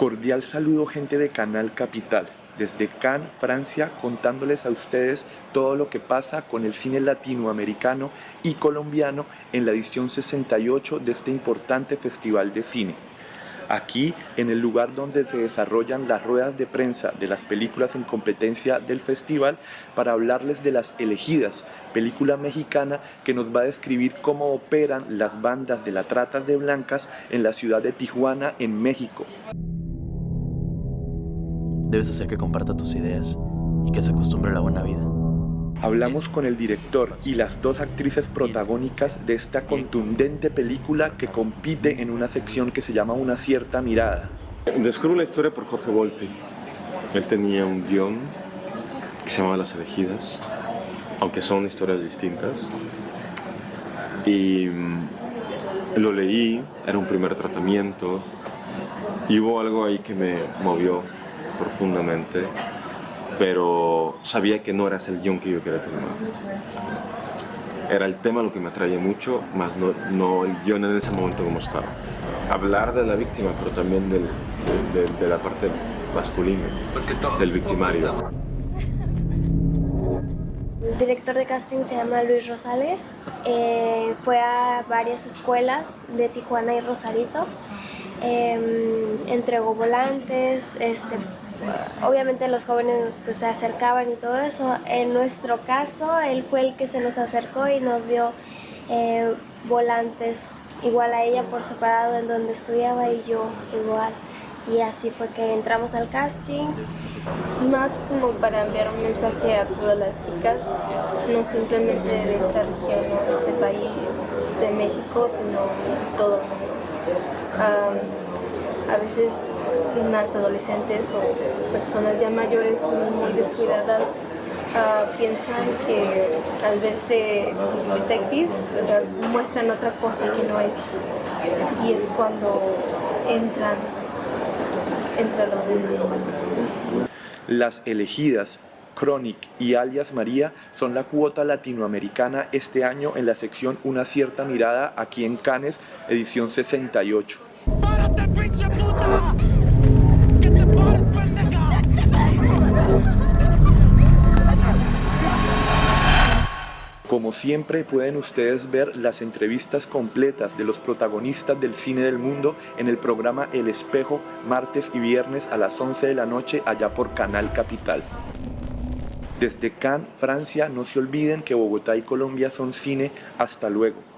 Cordial saludo gente de Canal Capital, desde Cannes, Francia, contándoles a ustedes todo lo que pasa con el cine latinoamericano y colombiano en la edición 68 de este importante festival de cine. Aquí, en el lugar donde se desarrollan las ruedas de prensa de las películas en competencia del festival, para hablarles de Las Elegidas, película mexicana que nos va a describir cómo operan las bandas de la trata de blancas en la ciudad de Tijuana, en México. Debes hacer que comparta tus ideas y que se acostumbre a la buena vida. Hablamos con el director y las dos actrices protagónicas de esta contundente película que compite en una sección que se llama Una cierta mirada. Descubro la historia por Jorge Volpi. Él tenía un guion que se llamaba Las elegidas, aunque son historias distintas. Y mm, lo leí, era un primer tratamiento, y hubo algo ahí que me movió profundamente, pero sabía que no era el guion que yo quería filmar. Era el tema lo que me atraía mucho, más no, no el guion en ese momento como estaba. Hablar de la víctima, pero también del, de, la parte masculina, del victimario. El director de casting se llama Luis Rosales, eh, fue a varias escuelas de Tijuana y Rosarito, eh, entregó volantes, este, obviamente los jóvenes pues, se acercaban y todo eso. En nuestro caso, él fue el que se nos acercó y nos dio eh, volantes igual a ella por separado en donde estudiaba y yo igual. Y así fue que entramos al casting. Más como para enviar un mensaje a todas las chicas, no simplemente de esta región de este país, de México, sino de todo el mundo. A veces unas adolescentes o personas ya mayores muy descuidadas uh, piensan que al verse sexys muestran otra cosa que no es y es cuando entran entre los niños. Las elegidas Chronic y alias María son la cuota latinoamericana este año en la sección Una cierta mirada aquí en Cannes, edición 68. ¡Párate, pinche puta! Como siempre pueden ustedes ver las entrevistas completas de los protagonistas del cine del mundo en el programa El Espejo martes y viernes a las 11 de la noche allá por Canal Capital. Desde Cannes, Francia, no se olviden que Bogotá y Colombia son cine. Hasta luego.